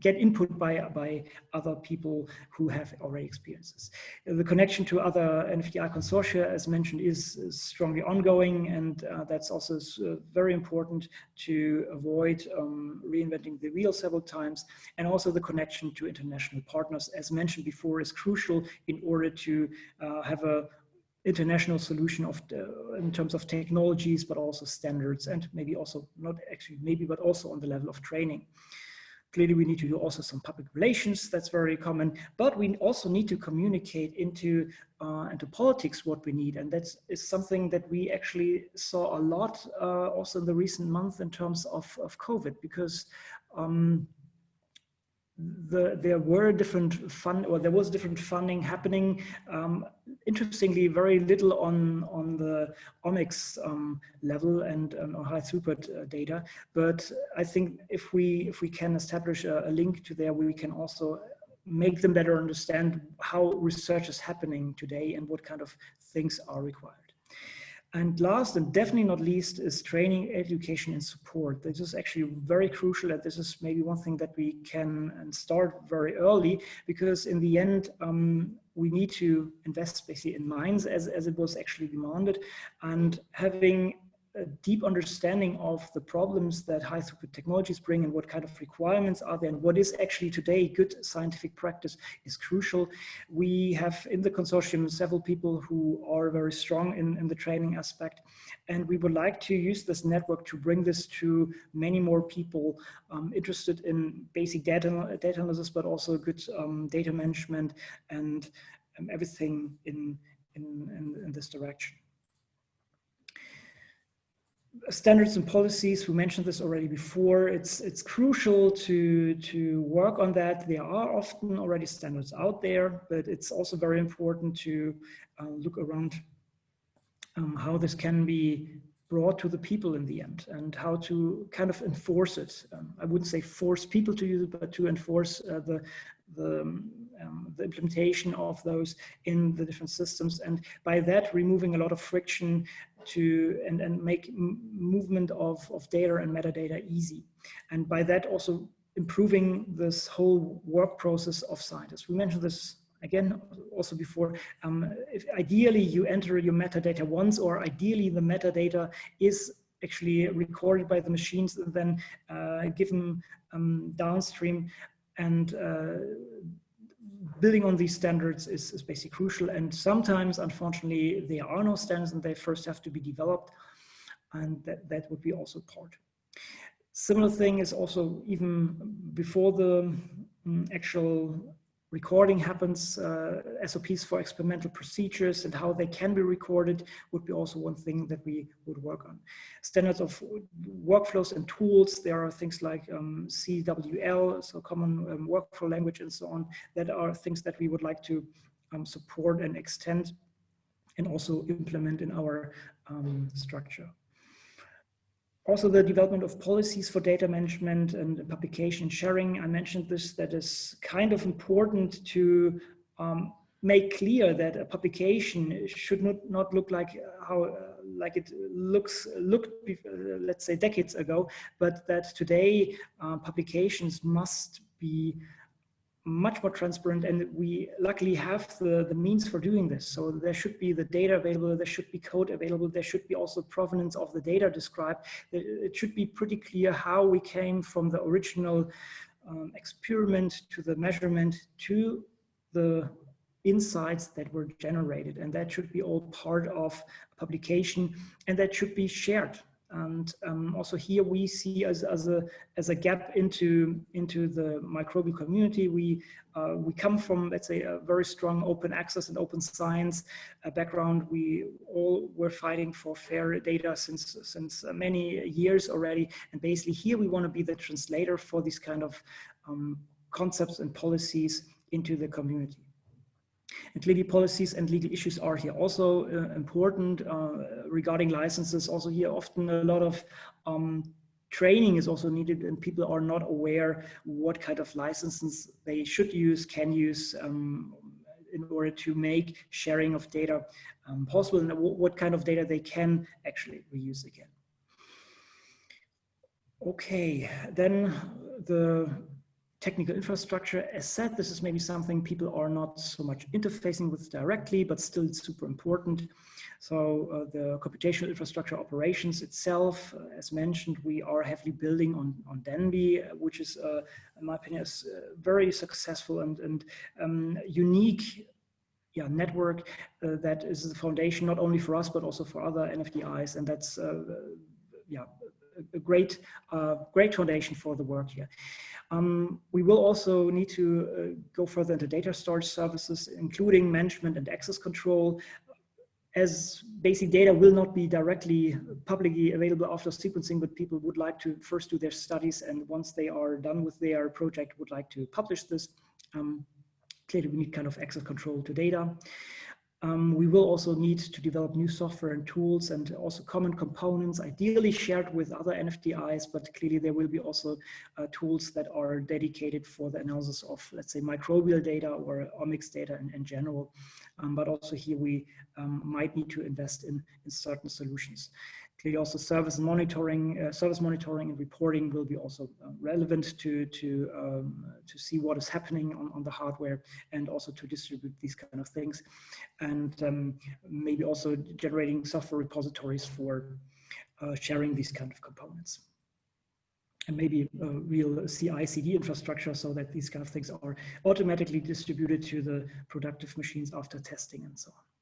get input by, by other people who have already experiences. The connection to other NFDI consortia, as mentioned, is, strongly ongoing, and uh, that's also uh, very important to avoid um, reinventing the wheel several times. And also the connection to international partners, as mentioned before, is crucial in order to uh, have a international solution of in terms of technologies, but also standards and maybe also not actually maybe, but also on the level of training. Clearly, we need to do also some public relations. That's very common. But we also need to communicate into uh, into politics what we need, and that is something that we actually saw a lot uh, also in the recent month in terms of of COVID, because. Um, the, there were different fund or there was different funding happening. Um, interestingly, very little on on the omics um, level and um, high throughput uh, data. But I think if we if we can establish a, a, link to there, we can also make them better understand how research is happening today and what kind of things are required. And last and definitely not least is training, education and support. This is actually very crucial and this is maybe one thing that we can start very early because in the end, um, we need to invest basically in minds as, as it was actually demanded and having a deep understanding of the problems that high throughput technologies bring and what kind of requirements are there and what is actually today good scientific practice is crucial. We have in the consortium several people who are very strong in, in the training aspect and we would like to use this network to bring this to many more people um, interested in basic data, data analysis but also good um, data management and um, everything in, in, in, in this direction standards and policies, we mentioned this already before, it's, it's crucial to, to work on that. There are often already standards out there, but it's also very important to uh, look around um, how this can be brought to the people in the end and how to kind of enforce it. Um, I wouldn't say force people to use it, but to enforce uh, the, the, um, the implementation of those in the different systems. And by that, removing a lot of friction to and, and make movement of, of data and metadata easy. And by that also improving this whole work process of scientists. We mentioned this again also before. Um, ideally you enter your metadata once or ideally the metadata is actually recorded by the machines and then uh, given um, downstream and uh, building on these standards is, is basically crucial. And sometimes, unfortunately, there are no standards and they first have to be developed. And that, that would be also part. Similar thing is also even before the um, actual recording happens, uh, SOPs for experimental procedures and how they can be recorded would be also one thing that we would work on. Standards of workflows and tools, there are things like um, CWL, so common um, workflow language and so on, that are things that we would like to um, support and extend and also implement in our um, structure. Also the development of policies for data management and publication sharing. I mentioned this, that is kind of important to um, make clear that a publication should not, not look like how uh, like it looks looked let's say decades ago, but that today uh, publications must be much more transparent and we luckily have the, the means for doing this. So there should be the data available, there should be code available, there should be also provenance of the data described. It should be pretty clear how we came from the original um, experiment to the measurement to the insights that were generated and that should be all part of a publication and that should be shared And um, also here we see as, as, a, as a gap into, into the microbial community. We, uh, we come from, let's say, a very strong open access and open science uh, background. We all were fighting for fair data since, since many years already. And basically here we want to be the translator for these kind of um, concepts and policies into the community. And clearly policies and legal issues are here also uh, important uh, regarding licenses. Also here often a lot of um, training is also needed and people are not aware what kind of licenses they should use, can use um, in order to make sharing of data um, possible and what kind of data they can actually reuse again. Okay, then the technical infrastructure. As said, this is maybe something people are not so much interfacing with directly, but still super important. So uh, the computational infrastructure operations itself, uh, as mentioned, we are heavily building on, on de.NBI, uh, which is, uh, in my opinion, is uh, very successful and, and um, unique yeah, network uh, that is the foundation not only for us, but also for other NFDIs. And that's yeah, a great, great foundation for the work here. Um, we will also need to uh, go further into data storage services, including management and access control, as basic data will not be directly publicly available after sequencing, but people would like to first do their studies and once they are done with their project would like to publish this. Um, clearly we need kind of access control to data. Um, we will also need to develop new software and tools and also common components, ideally shared with other NFDIs, but clearly there will be also uh, tools that are dedicated for the analysis of, let's say, microbial data or omics data in, in general. Um, but also here we um, might need to invest in, in certain solutions. Clearly also service monitoring, uh, service monitoring and reporting will be also uh, relevant to, to, um, to see what is happening on, on the hardware and also to distribute these kind of things. And um, maybe also generating software repositories for uh, sharing these kind of components and maybe a real CI CD infrastructure so that these kind of things are automatically distributed to the productive machines after testing and so on.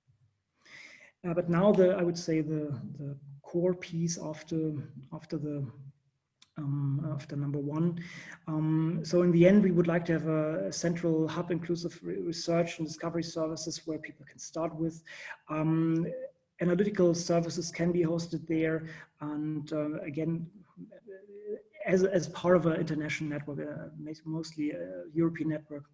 Uh, but now the, I would say the, the core piece after, after the um, after number one. Um, so in the end, we would like to have a central hub inclusive research and discovery services where people can start with. Um, analytical services can be hosted there. And uh, again, as, as part of an international network, uh, mostly a European network.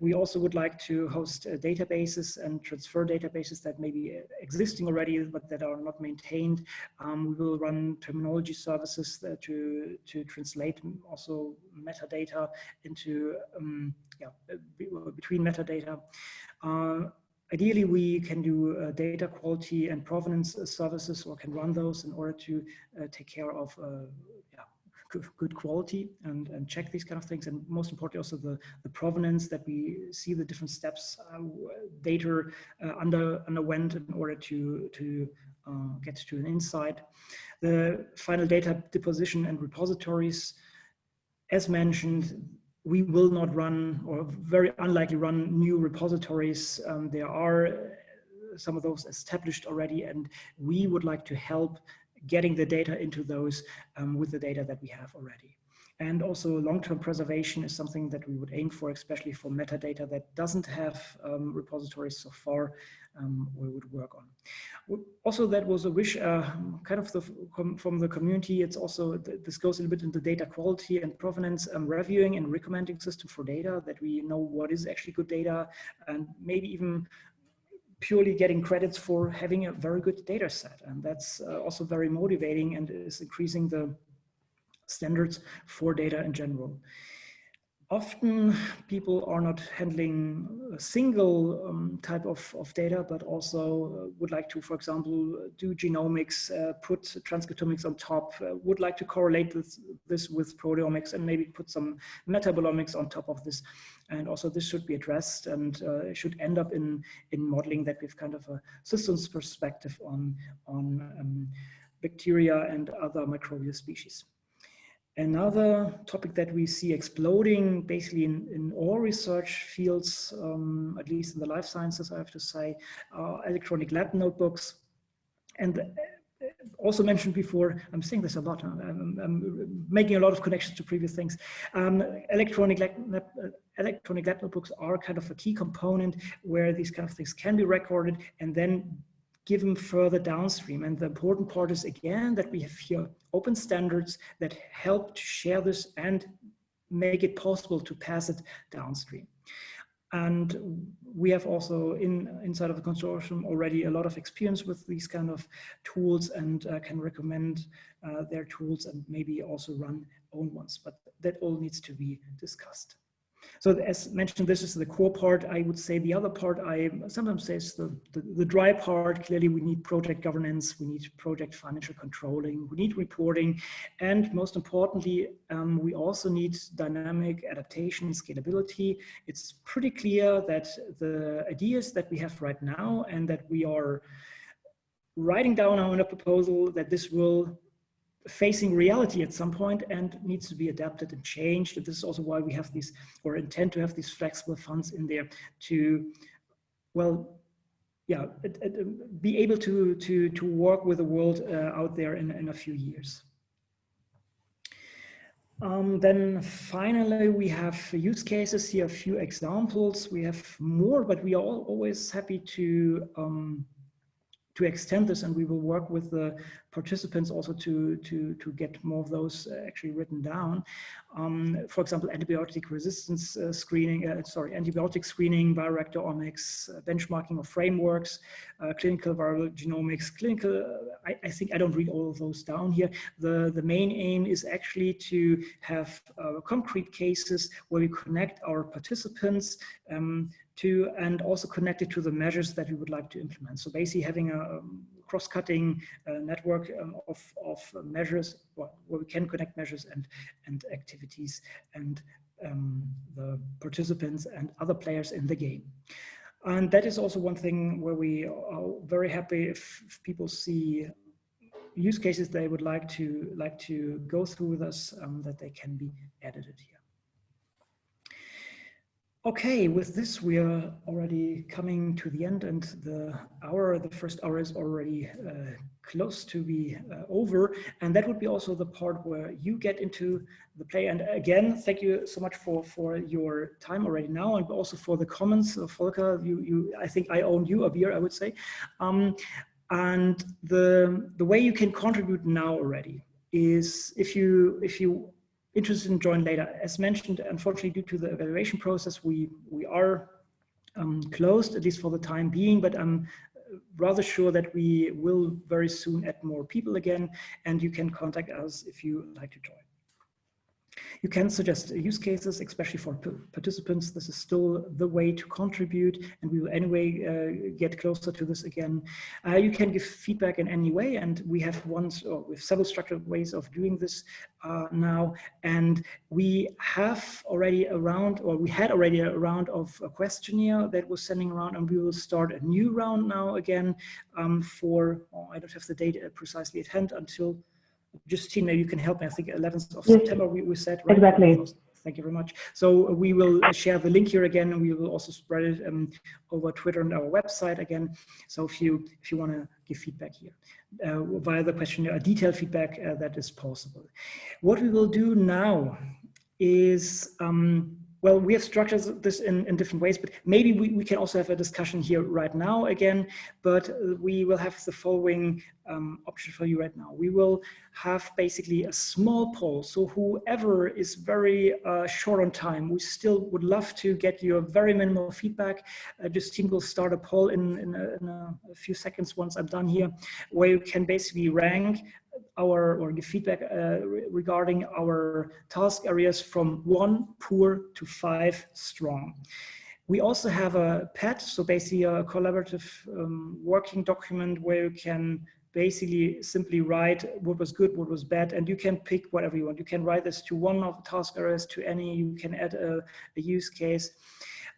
We also would like to host uh, databases and transfer databases that may be existing already, but that are not maintained. Um, we will run terminology services to, to translate also metadata into, um, yeah, between metadata. Uh, ideally, we can do uh, data quality and provenance services or can run those in order to uh, take care of uh, good quality and, and check these kind of things. And most importantly, also the, the provenance that we see the different steps uh, data uh, under, underwent in order to, to uh, get to an insight. The final data deposition and repositories, as mentioned, we will not run or very unlikely run new repositories. Um, there are some of those established already and we would like to help getting the data into those um, with the data that we have already. And also long-term preservation is something that we would aim for, especially for metadata that doesn't have um, repositories so far, um, we would work on. Also, that was a wish uh, kind of the, from the community. It's also, this goes a little bit into data quality and provenance um, reviewing and recommending system for data that we know what is actually good data and maybe even purely getting credits for having a very good data set. And that's uh, also very motivating and is increasing the standards for data in general often people are not handling a single um, type of, of data, but also uh, would like to, for example, do genomics, uh, put transcriptomics on top, uh, would like to correlate this, this with proteomics and maybe put some metabolomics on top of this. And also this should be addressed and uh, should end up in, in modeling that we have kind of a systems perspective on, on um, bacteria and other microbial species. Another topic that we see exploding basically in, in all research fields, um, at least in the life sciences, I have to say, are electronic lab notebooks. And also mentioned before, I'm saying this a lot, I'm, I'm making a lot of connections to previous things. Um, electronic, lab, electronic lab notebooks are kind of a key component where these kind of things can be recorded and then given further downstream. And the important part is again that we have here open standards that help to share this and make it possible to pass it downstream. And we have also in inside of the consortium already a lot of experience with these kind of tools and uh, can recommend uh, their tools and maybe also run own ones, but that all needs to be discussed. So as mentioned, this is the core part. I would say the other part I sometimes say is the, the, the, dry part. Clearly, we need project governance, we need project financial controlling, we need reporting, and most importantly, um, we also need dynamic adaptation, scalability. It's pretty clear that the ideas that we have right now and that we are writing down our proposal that this will facing reality at some point and needs to be adapted and changed. And this is also why we have these, or intend to have these flexible funds in there to, well, yeah, it, it, be able to, to, to work with the world uh, out there in, in a few years. Um, then finally, we have use cases here, a few examples. We have more, but we are always happy to um, to extend this and we will work with the participants also to, to, to get more of those uh, actually written down. Um, for example, antibiotic resistance uh, screening, uh, sorry, antibiotic screening, bioreactor omics, uh, benchmarking of frameworks, uh, clinical viral genomics, clinical, uh, I, I, think I don't read all of those down here. The, the main aim is actually to have concrete cases where we connect our participants um, to and also connected to the measures that we would like to implement. So basically having a um, cross-cutting uh, network um, of, of measures where we can connect measures and, and activities and um, the participants and other players in the game. And that is also one thing where we are very happy if, if people see use cases they would like to like to go through with us um, that they can be edited here. Okay, with this, we are already coming to the end and the hour, the first hour is already uh, close to be uh, over. And that would be also the part where you get into the play. And again, thank you so much for, for your time already now and also for the comments. Uh, Volker, you, you, I think I own you a beer, I would say. Um, and the, the way you can contribute now already is if you, if you interested in join later. As mentioned, unfortunately, due to the evaluation process, we, we are um, closed, at least for the time being, but I'm rather sure that we will very soon add more people again, and you can contact us if you like to join. You can suggest use cases, especially for participants. This is still the way to contribute, and we will anyway uh, get closer to this again. Uh, you can give feedback in any way, and we have ones, or have several structured ways of doing this uh, now. And we have already a round, or we had already a round of a questionnaire that was sending around, and we will start a new round now again um, for, oh, I don't have the date precisely at hand until Justine, maybe you can help me. I think 11th of yes. September we, we said, right? Exactly. Thank you very much. So we will share the link here again, and we will also spread it um, over Twitter and our website again. So if you if you want to give feedback here uh, via the questionnaire, a detailed feedback uh, that is possible. What we will do now is um, well, we have structured this in, in different ways, but maybe we, we can also have a discussion here right now again, but we will have the following um, option for you right now. We will have basically a small poll. So whoever is very uh, short on time, we still would love to get your very minimal feedback. Uh, Justine will start a poll in, in, a, in a, few seconds once I'm done here, where you can basically rank our or give feedback uh, regarding our task areas from one poor to five strong. We also have a PET, so basically a collaborative um, working document where you can basically simply write what was good, what was bad, and you can pick whatever you want. You can write this to one of the task areas, to any, you can add a, a use case.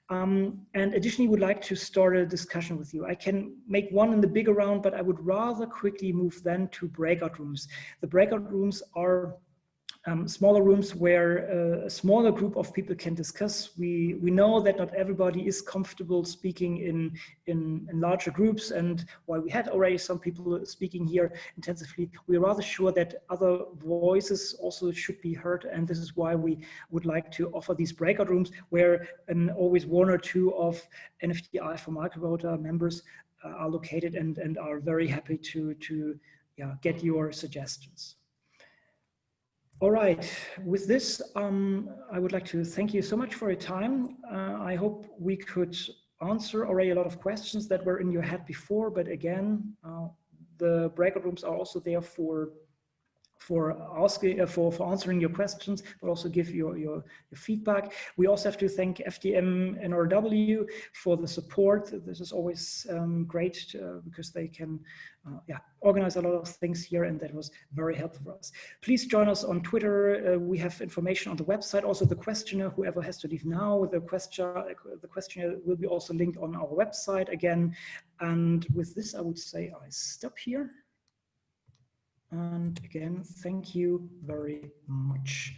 Um, and additionally, would like to start a discussion with you. I can make one in the bigger round, but I would rather quickly move then to breakout rooms. The breakout rooms are um, smaller rooms where uh, a smaller group of people can discuss. We we know that not everybody is comfortable speaking in, in, in larger groups and while we had already some people speaking here intensively, we're rather sure that other voices also should be heard and this is why we would like to offer these breakout rooms where an, always one or two of NFDI for Microbiota members uh, are located and, and are very happy to, to yeah, get your suggestions. All right, with this, um, I would like to thank you so much for your time. Uh, I hope we could answer already a lot of questions that were in your head before, but again, uh, the breakout rooms are also there for for asking uh, for for answering your questions but also give your, your, your feedback. We also have to thank fdm nrw for the support. This is always um, great uh, because they can uh, yeah organize a lot of things here and that was very helpful for us. Please join us on twitter. Uh, we have information on the website. Also the questionnaire whoever has to leave now the question the questionnaire will be also linked on our website again. And with this i would say i stop here and again, thank you very much.